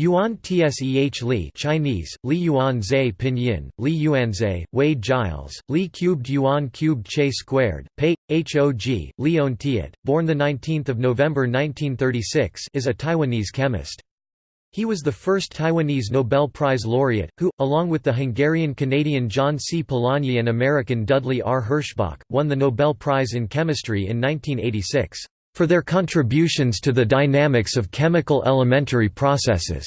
Yuan Tseh Li Chinese, Li Yuan Zhe Pinyin, Li Yuanzhe, Wade Giles, Li cubed Yuan cubed Che squared, Pei, Hog, Leon Tiet, born 19 November 1936 is a Taiwanese chemist. He was the first Taiwanese Nobel Prize laureate, who, along with the Hungarian-Canadian John C. Polanyi and American Dudley R. Herschbach, won the Nobel Prize in Chemistry in 1986 for their contributions to the dynamics of chemical elementary processes.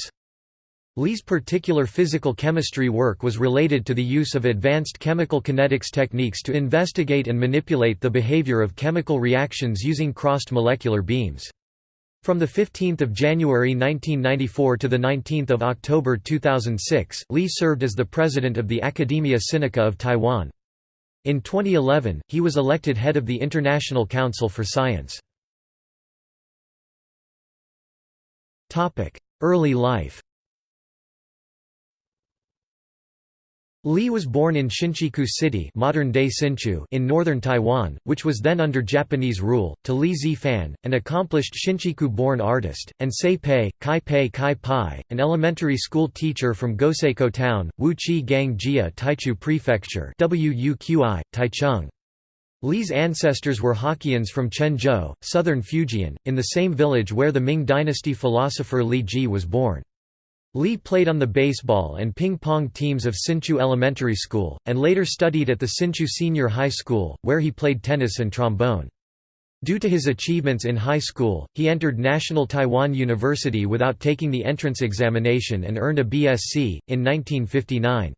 Li's particular physical chemistry work was related to the use of advanced chemical kinetics techniques to investigate and manipulate the behavior of chemical reactions using crossed molecular beams. From 15 January 1994 to 19 October 2006, Li served as the president of the Academia Sinica of Taiwan. In 2011, he was elected head of the International Council for Science. Early life Li was born in Shinchiku City modern-day Hsinchu in northern Taiwan, which was then under Japanese rule, to Li Zifan, an accomplished Shinchiku-born artist, and Sei Pei, Kai Pei Kai Pai, an elementary school teacher from Goseiko Town, Wuchi Gang Jia Taichu Prefecture Wuqi, Taichung. Li's ancestors were Hokkiens from Quanzhou, southern Fujian, in the same village where the Ming dynasty philosopher Li Ji was born. Li played on the baseball and ping-pong teams of Hsinchu Elementary School, and later studied at the Hsinchu Senior High School, where he played tennis and trombone. Due to his achievements in high school, he entered National Taiwan University without taking the entrance examination and earned a BSc, in 1959.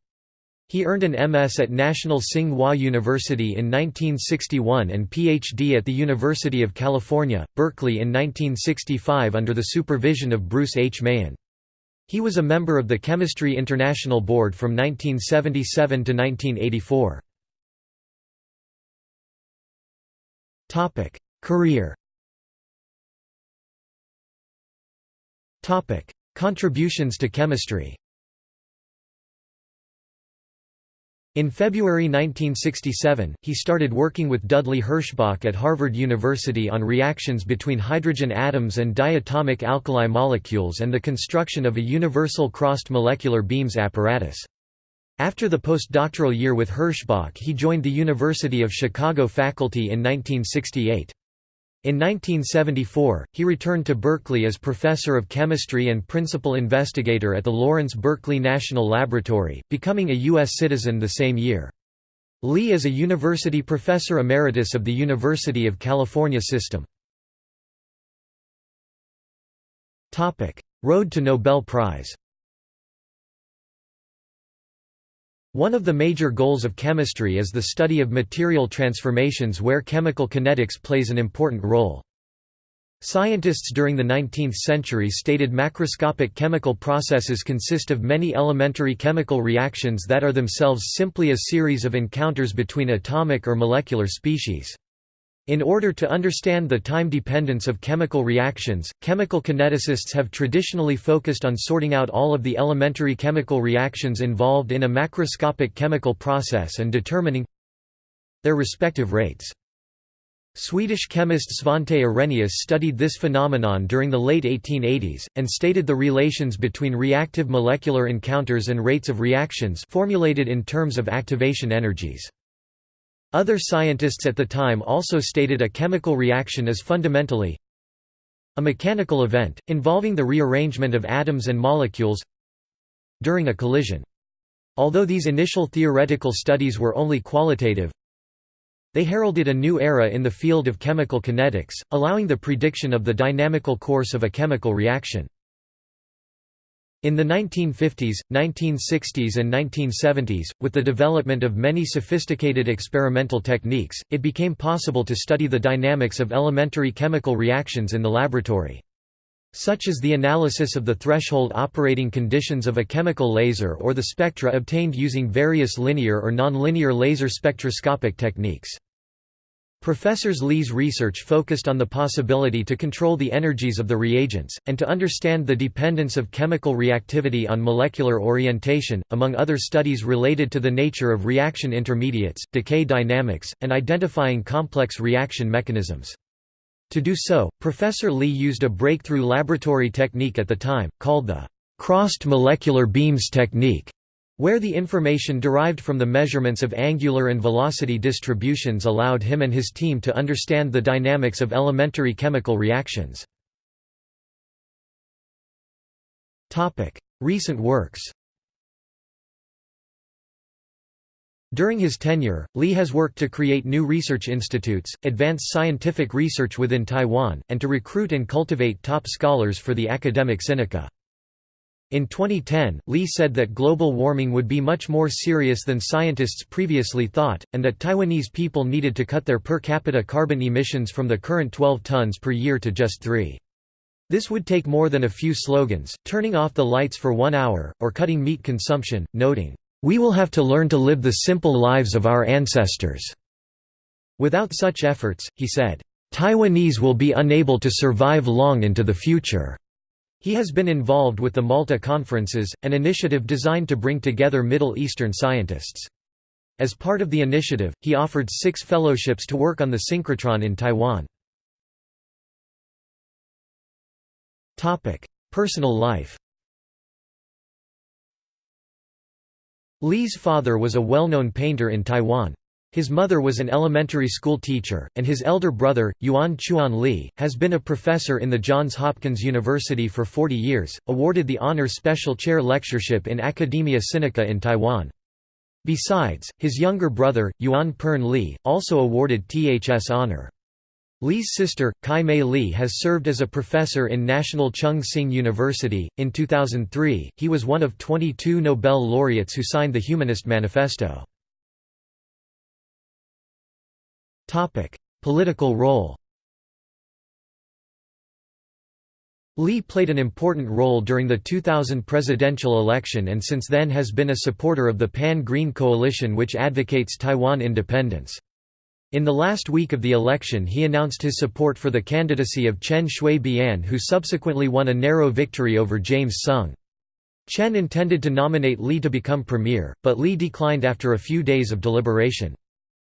He earned an MS at National Tsing Hua University in 1961 and PhD at the University of California, Berkeley in 1965 under the supervision of Bruce H. Mahan. He was a member of the Chemistry International Board from 1977 to 1984. Career Contributions to chemistry In February 1967, he started working with Dudley Herschbach at Harvard University on reactions between hydrogen atoms and diatomic alkali molecules and the construction of a universal crossed molecular beams apparatus. After the postdoctoral year with Herschbach he joined the University of Chicago faculty in 1968. In 1974, he returned to Berkeley as professor of chemistry and principal investigator at the Lawrence Berkeley National Laboratory, becoming a U.S. citizen the same year. Lee is a university professor emeritus of the University of California System. Road to Nobel Prize One of the major goals of chemistry is the study of material transformations where chemical kinetics plays an important role. Scientists during the 19th century stated macroscopic chemical processes consist of many elementary chemical reactions that are themselves simply a series of encounters between atomic or molecular species. In order to understand the time dependence of chemical reactions, chemical kineticists have traditionally focused on sorting out all of the elementary chemical reactions involved in a macroscopic chemical process and determining their respective rates. Swedish chemist Svante Arrhenius studied this phenomenon during the late 1880s, and stated the relations between reactive molecular encounters and rates of reactions formulated in terms of activation energies. Other scientists at the time also stated a chemical reaction is fundamentally a mechanical event, involving the rearrangement of atoms and molecules during a collision. Although these initial theoretical studies were only qualitative, they heralded a new era in the field of chemical kinetics, allowing the prediction of the dynamical course of a chemical reaction. In the 1950s, 1960s and 1970s, with the development of many sophisticated experimental techniques, it became possible to study the dynamics of elementary chemical reactions in the laboratory. Such as the analysis of the threshold operating conditions of a chemical laser or the spectra obtained using various linear or nonlinear laser spectroscopic techniques. Professors Li's research focused on the possibility to control the energies of the reagents, and to understand the dependence of chemical reactivity on molecular orientation, among other studies related to the nature of reaction intermediates, decay dynamics, and identifying complex reaction mechanisms. To do so, Professor Li used a breakthrough laboratory technique at the time, called the crossed molecular beams technique, where the information derived from the measurements of angular and velocity distributions allowed him and his team to understand the dynamics of elementary chemical reactions. Recent works During his tenure, Li has worked to create new research institutes, advance scientific research within Taiwan, and to recruit and cultivate top scholars for the Academia Sinica. In 2010, Lee said that global warming would be much more serious than scientists previously thought, and that Taiwanese people needed to cut their per capita carbon emissions from the current 12 tons per year to just 3. This would take more than a few slogans, turning off the lights for one hour, or cutting meat consumption, noting, we will have to learn to live the simple lives of our ancestors." Without such efforts, he said, "...Taiwanese will be unable to survive long into the future." He has been involved with the Malta Conferences, an initiative designed to bring together Middle Eastern scientists. As part of the initiative, he offered six fellowships to work on the synchrotron in Taiwan. Personal life Lee's father was a well-known painter in Taiwan. His mother was an elementary school teacher, and his elder brother, Yuan Chuan Li, has been a professor in the Johns Hopkins University for 40 years, awarded the honor special chair lectureship in Academia Sinica in Taiwan. Besides, his younger brother, Yuan Pern Li, also awarded THS honor. Li's sister, Kai Mei Li has served as a professor in National Chung Hsing University. In 2003, he was one of 22 Nobel laureates who signed the Humanist Manifesto. Topic: Political role. Lee played an important role during the 2000 presidential election and since then has been a supporter of the Pan-Green Coalition which advocates Taiwan independence. In the last week of the election he announced his support for the candidacy of Chen Shui-bian who subsequently won a narrow victory over James Soong. Chen intended to nominate Lee to become premier, but Lee declined after a few days of deliberation.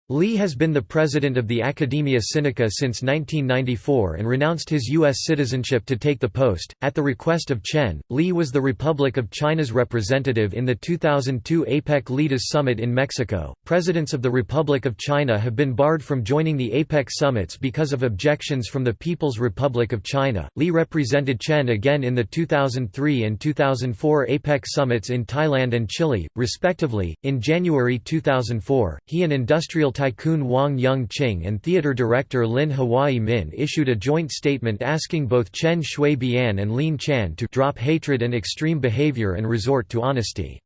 Li has been the president of the Academia Sinica since 1994 and renounced his U.S. citizenship to take the post. At the request of Chen, Li was the Republic of China's representative in the 2002 APEC Leaders Summit in Mexico. Presidents of the Republic of China have been barred from joining the APEC summits because of objections from the People's Republic of China. Li represented Chen again in the 2003 and 2004 APEC summits in Thailand and Chile, respectively. In January 2004, he and industrial tycoon Wang Yung-ching and theater director Lin Hwai-min issued a joint statement asking both Chen Shui-bian and Lien Chan to drop hatred and extreme behavior and resort to honesty.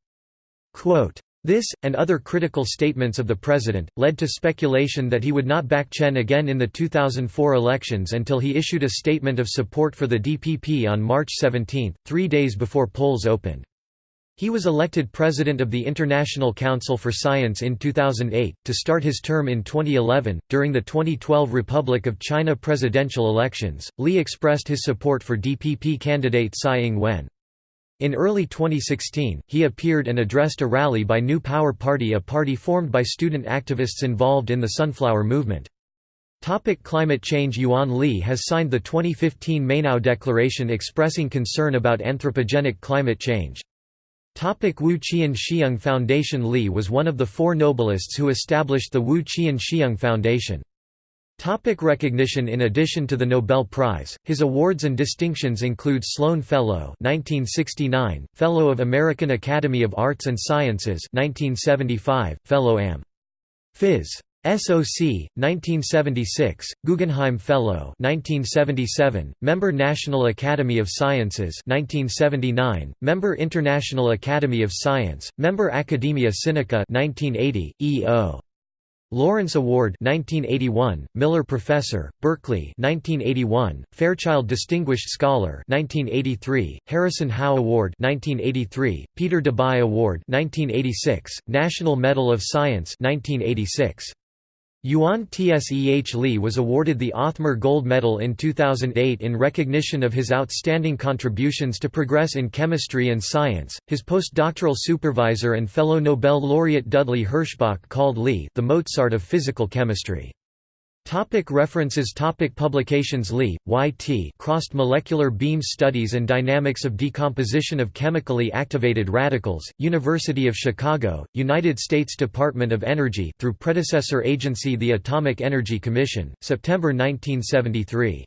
Quote, this, and other critical statements of the president, led to speculation that he would not back Chen again in the 2004 elections until he issued a statement of support for the DPP on March 17, three days before polls opened. He was elected president of the International Council for Science in 2008, to start his term in 2011. During the 2012 Republic of China presidential elections, Li expressed his support for DPP candidate Tsai Ing-wen. In early 2016, he appeared and addressed a rally by New Power Party a party formed by student activists involved in the Sunflower Movement. Topic climate change Yuan Li has signed the 2015 Mainau Declaration expressing concern about anthropogenic climate change. Wu Chien-Shiung Foundation Li was one of the four Nobelists who established the Wu Chien-Shiung Foundation. Topic recognition In addition to the Nobel Prize, his awards and distinctions include Sloan Fellow 1969, Fellow of American Academy of Arts and Sciences 1975, Fellow Am. Phys. SOC 1976 Guggenheim Fellow 1977 Member National Academy of Sciences 1979 Member International Academy of Science Member Academia Sinica 1980 EO Lawrence Award 1981 Miller Professor Berkeley 1981 Fairchild Distinguished Scholar 1983 Harrison Howe Award 1983 Peter Debye Award 1986 National Medal of Science 1986 Yuan Tseh Li was awarded the Othmer Gold Medal in 2008 in recognition of his outstanding contributions to progress in chemistry and science. His postdoctoral supervisor and fellow Nobel laureate Dudley Herschbach called Li the Mozart of physical chemistry. Topic references Topic Publications Lee, Y.T. Crossed Molecular Beam Studies and Dynamics of Decomposition of Chemically Activated Radicals, University of Chicago, United States Department of Energy through predecessor agency the Atomic Energy Commission, September 1973.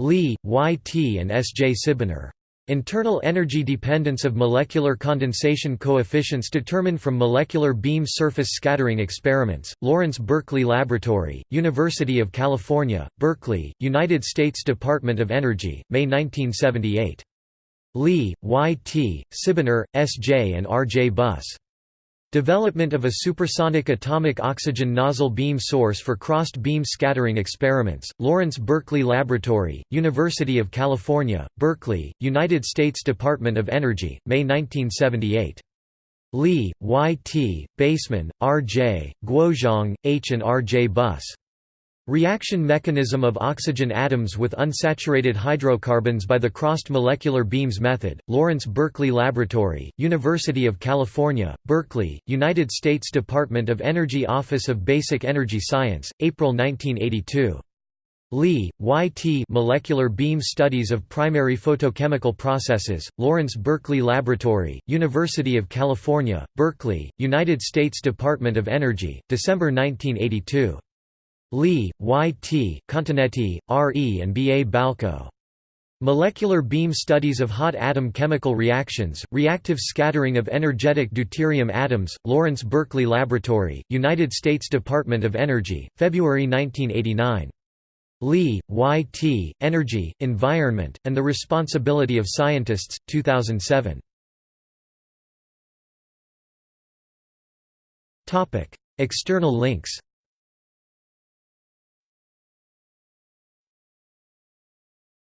Lee, Y.T. and S. J. Sibener. Internal energy dependence of molecular condensation coefficients determined from molecular beam surface scattering experiments, Lawrence Berkeley Laboratory, University of California, Berkeley, United States Department of Energy, May 1978. Lee, Y. T., Sibener, S. J. and R. J. Buss. Development of a supersonic atomic oxygen nozzle beam source for crossed beam scattering experiments, Lawrence Berkeley Laboratory, University of California, Berkeley, United States Department of Energy, May 1978. Lee, Y. T., Baseman, R. J., Guozhang, H. and R. J. Buss. Reaction mechanism of oxygen atoms with unsaturated hydrocarbons by the crossed molecular beams method, Lawrence Berkeley Laboratory, University of California, Berkeley, United States Department of Energy Office of Basic Energy Science, April 1982. Lee, Y. T. Molecular Beam Studies of Primary Photochemical Processes, Lawrence Berkeley Laboratory, University of California, Berkeley, United States Department of Energy, December 1982. Lee, Y. T., Continetti, R. E. and B. A. Balko. Molecular Beam Studies of Hot Atom Chemical Reactions, Reactive Scattering of Energetic Deuterium Atoms, Lawrence Berkeley Laboratory, United States Department of Energy, February 1989. Lee, Y. T., Energy, Environment, and the Responsibility of Scientists, 2007. External links